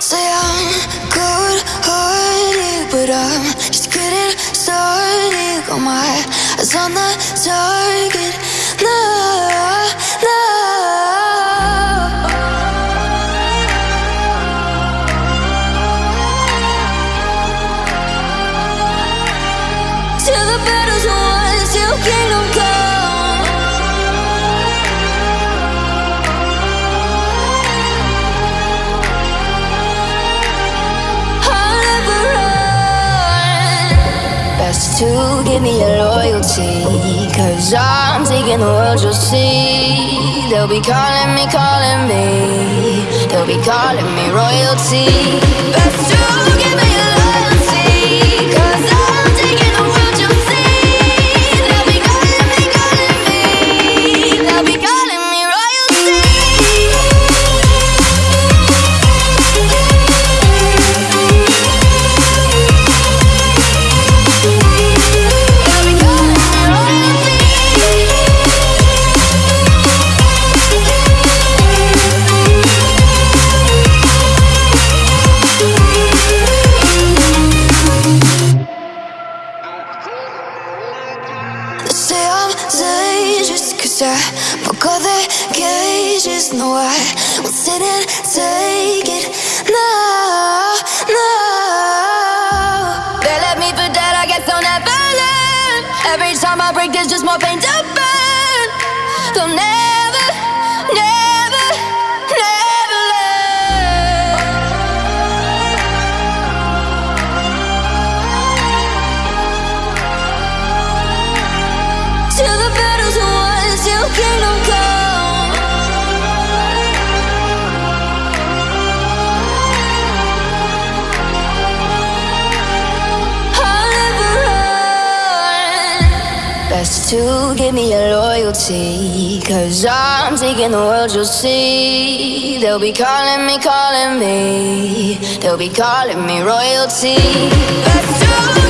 Say I'm cold hearted, but I'm just getting started. Got my eyes on the target. No, no. Till the battle's won, till kingdom come. To give me your loyalty. Cause I'm taking the world, you'll see. They'll be calling me, calling me. They'll be calling me royalty. Best to I'm cause I broke all the cages No, I won't sit and take it. No, no. They left me for dead, I guess I'll never learn. Every time I break, there's just more pain to burn. They'll never, Best to give me your loyalty. Cause I'm taking the world, you'll see. They'll be calling me, calling me. They'll be calling me royalty. Best to